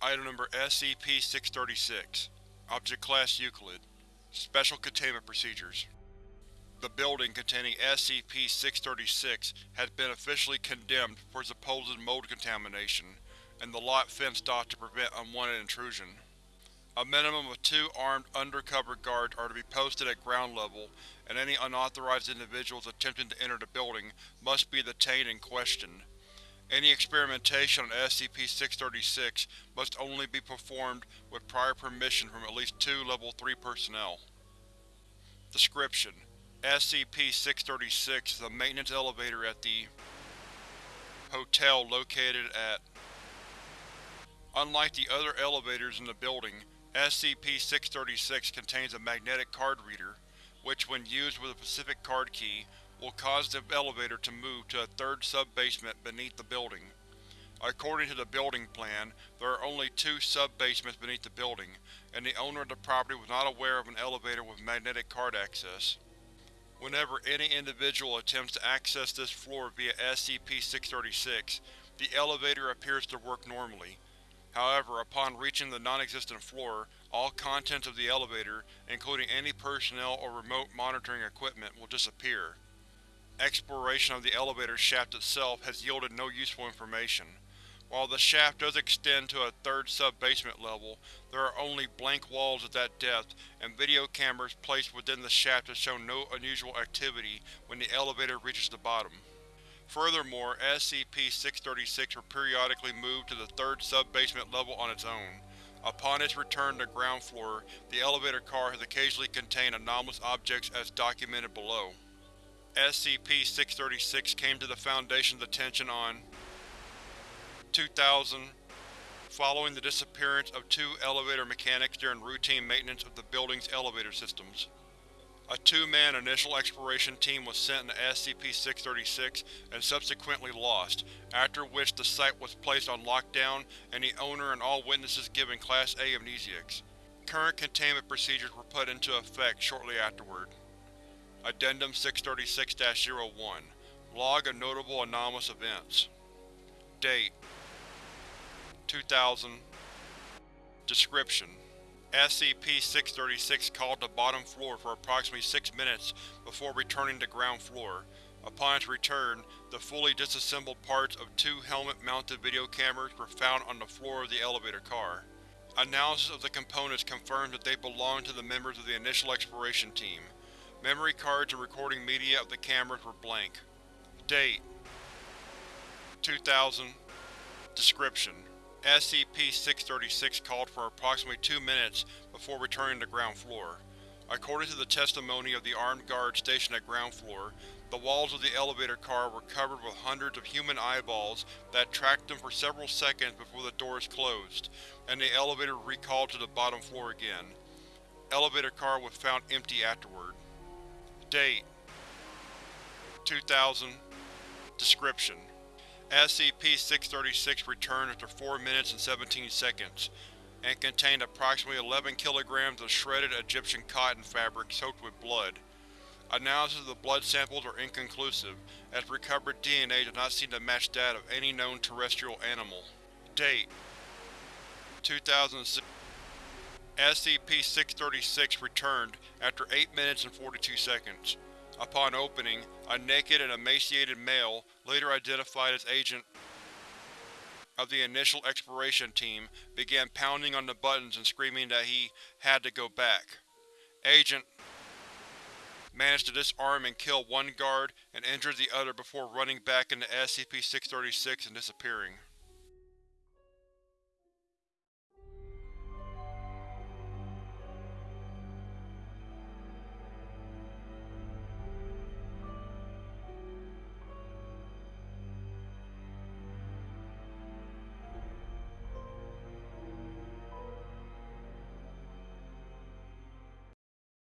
Item Number SCP-636 Object Class Euclid Special Containment Procedures The building containing SCP-636 has been officially condemned for supposed mold contamination, and the lot fenced off to prevent unwanted intrusion. A minimum of two armed undercover guards are to be posted at ground level, and any unauthorized individuals attempting to enter the building must be detained and questioned. Any experimentation on SCP-636 must only be performed with prior permission from at least two Level 3 personnel. Description: SCP-636 is a maintenance elevator at the hotel located at Unlike the other elevators in the building, SCP-636 contains a magnetic card reader, which when used with a specific card key, will cause the elevator to move to a third sub-basement beneath the building. According to the building plan, there are only two sub-basements beneath the building, and the owner of the property was not aware of an elevator with magnetic card access. Whenever any individual attempts to access this floor via SCP-636, the elevator appears to work normally. However, upon reaching the non-existent floor, all contents of the elevator, including any personnel or remote monitoring equipment, will disappear. Exploration of the elevator shaft itself has yielded no useful information. While the shaft does extend to a third sub-basement level, there are only blank walls at that depth, and video cameras placed within the shaft have shown no unusual activity when the elevator reaches the bottom. Furthermore, SCP-636 will periodically move to the third sub-basement level on its own. Upon its return to ground floor, the elevator car has occasionally contained anomalous objects as documented below. SCP-636 came to the Foundation's attention on 2000, following the disappearance of two elevator mechanics during routine maintenance of the building's elevator systems. A two-man initial exploration team was sent into SCP-636 and subsequently lost, after which the site was placed on lockdown and the owner and all witnesses given Class A amnestics. Current containment procedures were put into effect shortly afterward. Addendum 636-01 Log of Notable Anomalous Events Date 2000 Description: SCP-636 called the bottom floor for approximately six minutes before returning to ground floor. Upon its return, the fully disassembled parts of two helmet-mounted video cameras were found on the floor of the elevator car. Analysis of the components confirmed that they belonged to the members of the initial exploration team. Memory cards and recording media of the cameras were blank. Date 2000 Description: SCP-636 called for approximately two minutes before returning to ground floor. According to the testimony of the armed guards stationed at ground floor, the walls of the elevator car were covered with hundreds of human eyeballs that tracked them for several seconds before the doors closed, and the elevator recalled to the bottom floor again. Elevator car was found empty afterward. Date 2000 Description: SCP-636 returned after 4 minutes and 17 seconds, and contained approximately 11 kilograms of shredded Egyptian cotton fabric soaked with blood. Analysis of the blood samples are inconclusive, as recovered DNA does not seem to match that of any known terrestrial animal. Date 2006 SCP-636 returned after 8 minutes and 42 seconds. Upon opening, a naked and emaciated male, later identified as Agent of the initial exploration team, began pounding on the buttons and screaming that he had to go back. Agent managed to disarm and kill one guard and injure the other before running back into SCP-636 and disappearing.